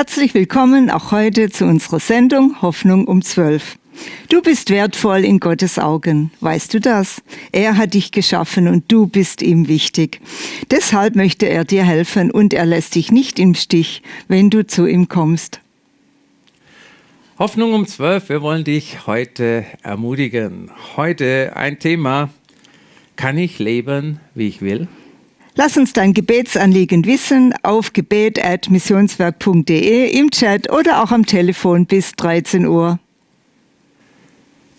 Herzlich willkommen auch heute zu unserer Sendung Hoffnung um 12. Du bist wertvoll in Gottes Augen. Weißt du das? Er hat dich geschaffen und du bist ihm wichtig. Deshalb möchte er dir helfen und er lässt dich nicht im Stich, wenn du zu ihm kommst. Hoffnung um 12. Wir wollen dich heute ermutigen. Heute ein Thema. Kann ich leben, wie ich will? Lass uns dein Gebetsanliegen wissen auf gebet.missionswerk.de im Chat oder auch am Telefon bis 13 Uhr.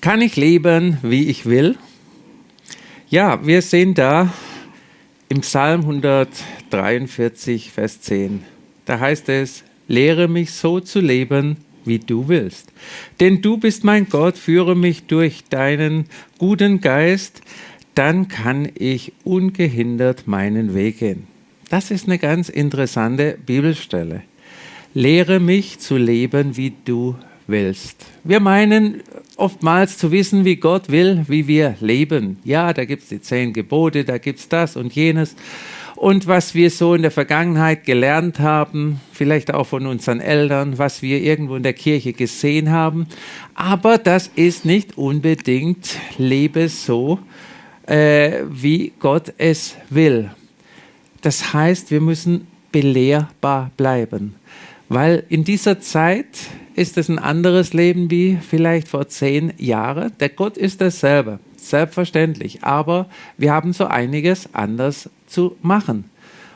Kann ich leben, wie ich will? Ja, wir sehen da im Psalm 143, Vers 10. Da heißt es, lehre mich so zu leben, wie du willst. Denn du bist mein Gott, führe mich durch deinen guten Geist, dann kann ich ungehindert meinen Weg gehen. Das ist eine ganz interessante Bibelstelle. Lehre mich zu leben, wie du willst. Wir meinen oftmals zu wissen, wie Gott will, wie wir leben. Ja, da gibt es die zehn Gebote, da gibt es das und jenes. Und was wir so in der Vergangenheit gelernt haben, vielleicht auch von unseren Eltern, was wir irgendwo in der Kirche gesehen haben. Aber das ist nicht unbedingt lebe so, äh, wie Gott es will. Das heißt, wir müssen belehrbar bleiben. Weil in dieser Zeit ist es ein anderes Leben wie vielleicht vor zehn Jahren. Der Gott ist dasselbe, selbstverständlich. Aber wir haben so einiges anders zu machen.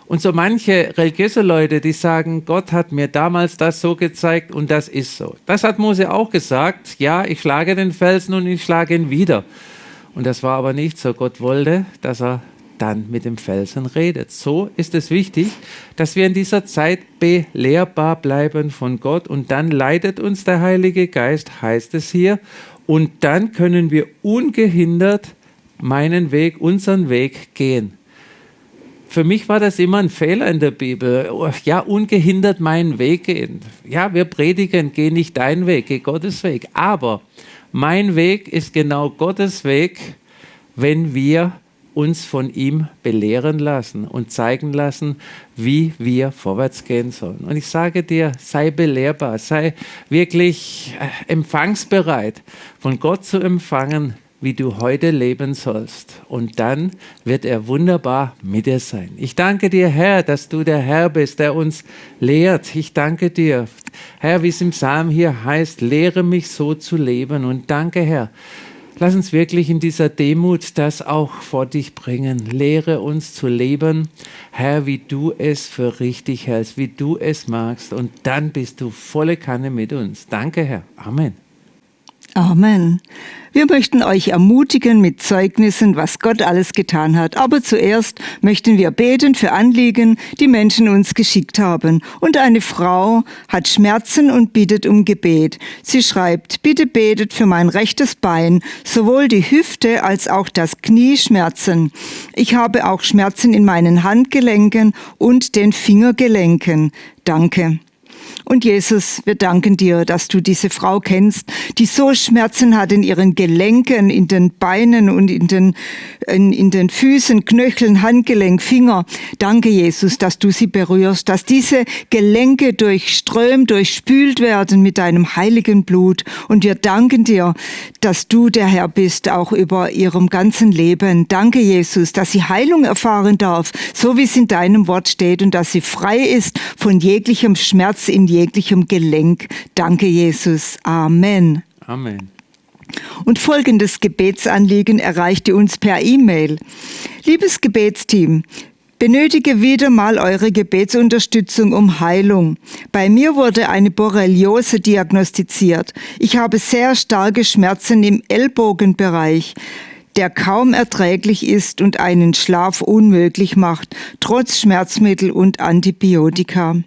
Und so manche religiöse Leute, die sagen, Gott hat mir damals das so gezeigt und das ist so. Das hat Mose auch gesagt. Ja, ich schlage den Felsen und ich schlage ihn wieder. Und das war aber nicht so. Gott wollte, dass er dann mit dem Felsen redet. So ist es wichtig, dass wir in dieser Zeit belehrbar bleiben von Gott und dann leitet uns der Heilige Geist, heißt es hier, und dann können wir ungehindert meinen Weg, unseren Weg gehen. Für mich war das immer ein Fehler in der Bibel. Ja, ungehindert meinen Weg gehen. Ja, wir predigen, geh nicht deinen Weg, geh Gottes Weg. Aber mein Weg ist genau Gottes Weg, wenn wir uns von ihm belehren lassen und zeigen lassen, wie wir vorwärts gehen sollen. Und ich sage dir, sei belehrbar, sei wirklich äh, empfangsbereit, von Gott zu empfangen, wie du heute leben sollst. Und dann wird er wunderbar mit dir sein. Ich danke dir, Herr, dass du der Herr bist, der uns lehrt. Ich danke dir, Herr, wie es im Psalm hier heißt, lehre mich so zu leben. Und danke, Herr, Lass uns wirklich in dieser Demut das auch vor dich bringen. Lehre uns zu leben, Herr, wie du es für richtig hältst, wie du es magst. Und dann bist du volle Kanne mit uns. Danke, Herr. Amen. Amen. Wir möchten euch ermutigen mit Zeugnissen, was Gott alles getan hat. Aber zuerst möchten wir beten für Anliegen, die Menschen uns geschickt haben. Und eine Frau hat Schmerzen und bittet um Gebet. Sie schreibt, bitte betet für mein rechtes Bein, sowohl die Hüfte als auch das Knie schmerzen. Ich habe auch Schmerzen in meinen Handgelenken und den Fingergelenken. Danke. Und Jesus, wir danken dir, dass du diese Frau kennst, die so Schmerzen hat in ihren Gelenken, in den Beinen und in den, in, in den Füßen, Knöcheln, Handgelenk, Finger. Danke, Jesus, dass du sie berührst, dass diese Gelenke durchströmt, durchspült werden mit deinem heiligen Blut. Und wir danken dir, dass du der Herr bist, auch über ihrem ganzen Leben. Danke, Jesus, dass sie Heilung erfahren darf, so wie es in deinem Wort steht und dass sie frei ist von jeglichem Schmerz in jeglichem Gelenk. Danke, Jesus. Amen. Amen. Und folgendes Gebetsanliegen erreichte uns per E-Mail. Liebes Gebetsteam, benötige wieder mal eure Gebetsunterstützung um Heilung. Bei mir wurde eine Borreliose diagnostiziert. Ich habe sehr starke Schmerzen im Ellbogenbereich der kaum erträglich ist und einen Schlaf unmöglich macht, trotz Schmerzmittel und Antibiotika.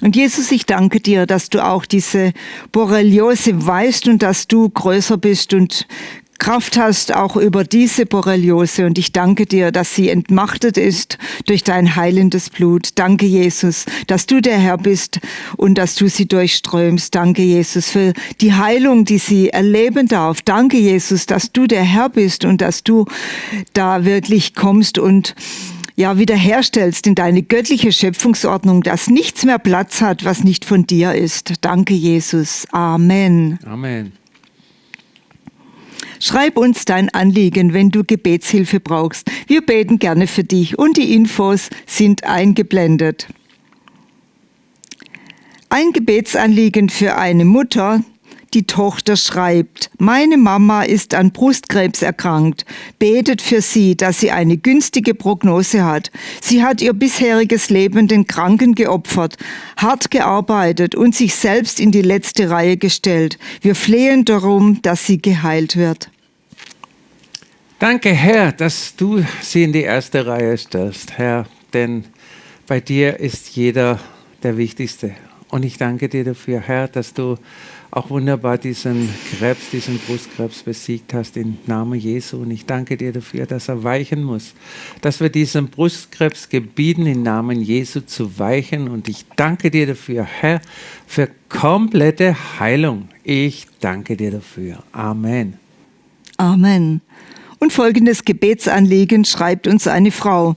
Und Jesus, ich danke dir, dass du auch diese Borreliose weißt und dass du größer bist und Kraft hast auch über diese Borreliose und ich danke dir, dass sie entmachtet ist durch dein heilendes Blut. Danke, Jesus, dass du der Herr bist und dass du sie durchströmst. Danke, Jesus, für die Heilung, die sie erleben darf. Danke, Jesus, dass du der Herr bist und dass du da wirklich kommst und ja wiederherstellst in deine göttliche Schöpfungsordnung, dass nichts mehr Platz hat, was nicht von dir ist. Danke, Jesus. Amen. Amen. Schreib uns dein Anliegen, wenn du Gebetshilfe brauchst. Wir beten gerne für dich und die Infos sind eingeblendet. Ein Gebetsanliegen für eine Mutter, die Tochter schreibt, meine Mama ist an Brustkrebs erkrankt. Betet für sie, dass sie eine günstige Prognose hat. Sie hat ihr bisheriges Leben den Kranken geopfert, hart gearbeitet und sich selbst in die letzte Reihe gestellt. Wir flehen darum, dass sie geheilt wird. Danke, Herr, dass du sie in die erste Reihe stellst, Herr, denn bei dir ist jeder der Wichtigste. Und ich danke dir dafür, Herr, dass du auch wunderbar diesen Krebs, diesen Brustkrebs besiegt hast im Namen Jesu. Und ich danke dir dafür, dass er weichen muss, dass wir diesem Brustkrebs gebieten, im Namen Jesu zu weichen. Und ich danke dir dafür, Herr, für komplette Heilung. Ich danke dir dafür. Amen. Amen. Und folgendes Gebetsanliegen schreibt uns eine Frau.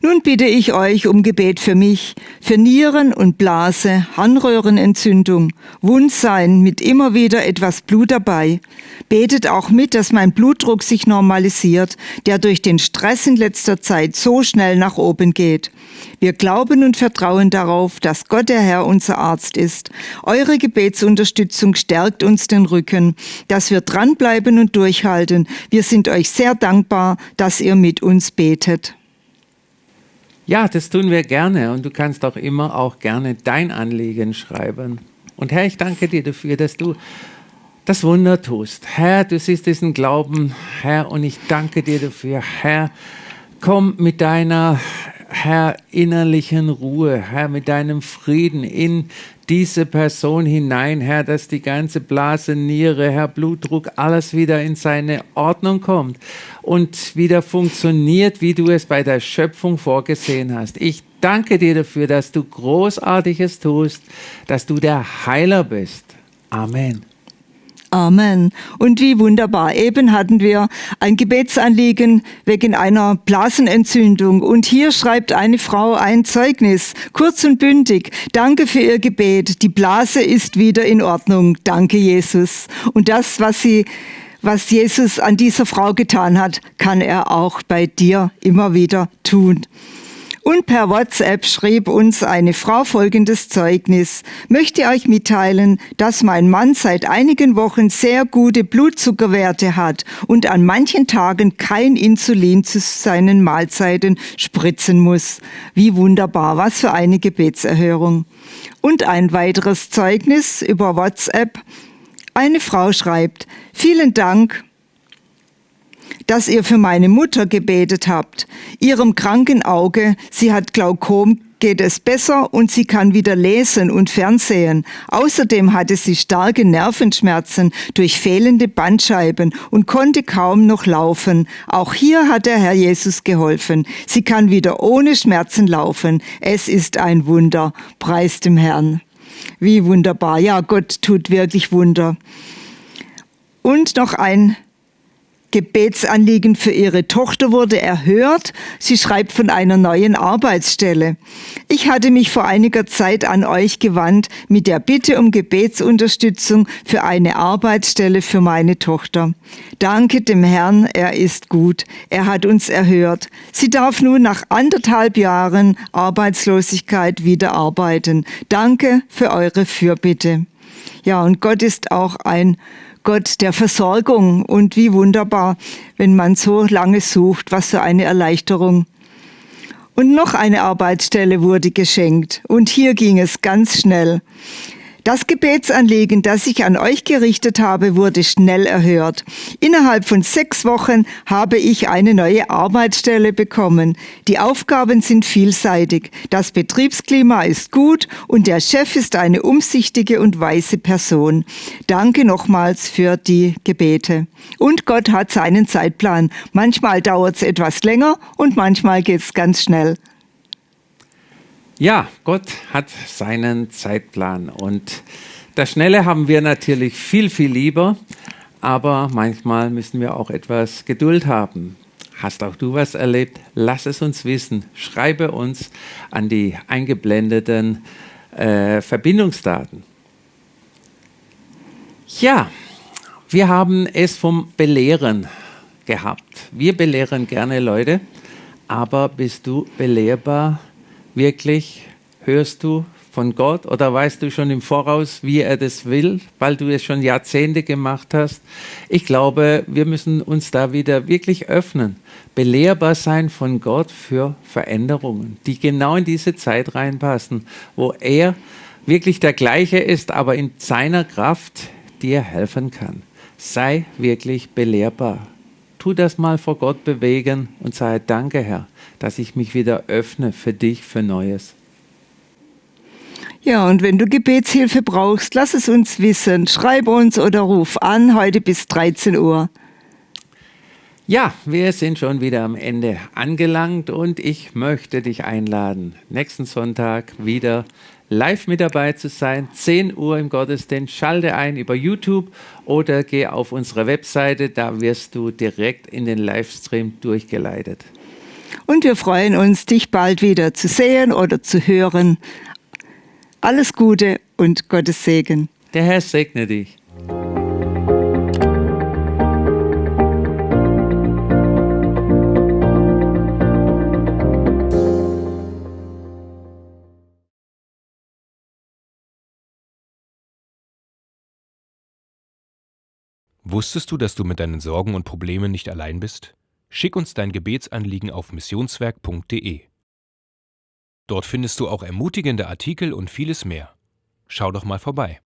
Nun bitte ich euch um Gebet für mich, für Nieren und Blase, Harnröhrenentzündung, Wundsein mit immer wieder etwas Blut dabei. Betet auch mit, dass mein Blutdruck sich normalisiert, der durch den Stress in letzter Zeit so schnell nach oben geht. Wir glauben und vertrauen darauf, dass Gott der Herr unser Arzt ist. Eure Gebetsunterstützung stärkt uns den Rücken, dass wir dranbleiben und durchhalten. Wir sind euch sehr dankbar, dass ihr mit uns betet. Ja, das tun wir gerne und du kannst auch immer auch gerne dein Anliegen schreiben. Und Herr, ich danke dir dafür, dass du das Wunder tust. Herr, du siehst diesen Glauben, Herr, und ich danke dir dafür. Herr, komm mit deiner Herr, innerlichen Ruhe, Herr, mit deinem Frieden in diese Person hinein, Herr, dass die ganze Blase, Niere, Herr, Blutdruck, alles wieder in seine Ordnung kommt und wieder funktioniert, wie du es bei der Schöpfung vorgesehen hast. Ich danke dir dafür, dass du Großartiges tust, dass du der Heiler bist. Amen. Amen. Und wie wunderbar. Eben hatten wir ein Gebetsanliegen wegen einer Blasenentzündung. Und hier schreibt eine Frau ein Zeugnis, kurz und bündig. Danke für Ihr Gebet. Die Blase ist wieder in Ordnung. Danke, Jesus. Und das, was sie was Jesus an dieser Frau getan hat, kann er auch bei dir immer wieder tun. Und per WhatsApp schrieb uns eine Frau folgendes Zeugnis. Möchte euch mitteilen, dass mein Mann seit einigen Wochen sehr gute Blutzuckerwerte hat und an manchen Tagen kein Insulin zu seinen Mahlzeiten spritzen muss. Wie wunderbar, was für eine Gebetserhörung. Und ein weiteres Zeugnis über WhatsApp. Eine Frau schreibt, vielen Dank dass ihr für meine Mutter gebetet habt. Ihrem kranken Auge, sie hat Glaukom, geht es besser und sie kann wieder lesen und fernsehen. Außerdem hatte sie starke Nervenschmerzen durch fehlende Bandscheiben und konnte kaum noch laufen. Auch hier hat der Herr Jesus geholfen. Sie kann wieder ohne Schmerzen laufen. Es ist ein Wunder. Preis dem Herrn. Wie wunderbar. Ja, Gott tut wirklich Wunder. Und noch ein Gebetsanliegen für ihre Tochter wurde erhört. Sie schreibt von einer neuen Arbeitsstelle. Ich hatte mich vor einiger Zeit an euch gewandt mit der Bitte um Gebetsunterstützung für eine Arbeitsstelle für meine Tochter. Danke dem Herrn, er ist gut. Er hat uns erhört. Sie darf nun nach anderthalb Jahren Arbeitslosigkeit wieder arbeiten. Danke für eure Fürbitte. Ja, und Gott ist auch ein Gott der Versorgung. Und wie wunderbar, wenn man so lange sucht, was für eine Erleichterung. Und noch eine Arbeitsstelle wurde geschenkt. Und hier ging es ganz schnell. Das Gebetsanliegen, das ich an euch gerichtet habe, wurde schnell erhört. Innerhalb von sechs Wochen habe ich eine neue Arbeitsstelle bekommen. Die Aufgaben sind vielseitig. Das Betriebsklima ist gut und der Chef ist eine umsichtige und weise Person. Danke nochmals für die Gebete. Und Gott hat seinen Zeitplan. Manchmal dauert es etwas länger und manchmal geht es ganz schnell. Ja, Gott hat seinen Zeitplan und das Schnelle haben wir natürlich viel, viel lieber, aber manchmal müssen wir auch etwas Geduld haben. Hast auch du was erlebt? Lass es uns wissen. Schreibe uns an die eingeblendeten äh, Verbindungsdaten. Ja, wir haben es vom Belehren gehabt. Wir belehren gerne Leute, aber bist du belehrbar? Wirklich? Hörst du von Gott oder weißt du schon im Voraus, wie er das will, weil du es schon Jahrzehnte gemacht hast? Ich glaube, wir müssen uns da wieder wirklich öffnen, belehrbar sein von Gott für Veränderungen, die genau in diese Zeit reinpassen, wo er wirklich der gleiche ist, aber in seiner Kraft dir helfen kann. Sei wirklich belehrbar. Tu das mal vor Gott bewegen und sage Danke, Herr, dass ich mich wieder öffne für dich, für Neues. Ja, und wenn du Gebetshilfe brauchst, lass es uns wissen. Schreib uns oder ruf an heute bis 13 Uhr. Ja, wir sind schon wieder am Ende angelangt und ich möchte dich einladen, nächsten Sonntag wieder live mit dabei zu sein. 10 Uhr im Gottesdienst. Schalte ein über YouTube oder geh auf unsere Webseite. Da wirst du direkt in den Livestream durchgeleitet. Und wir freuen uns, dich bald wieder zu sehen oder zu hören. Alles Gute und Gottes Segen. Der Herr segne dich. Wusstest du, dass du mit deinen Sorgen und Problemen nicht allein bist? Schick uns dein Gebetsanliegen auf missionswerk.de. Dort findest du auch ermutigende Artikel und vieles mehr. Schau doch mal vorbei.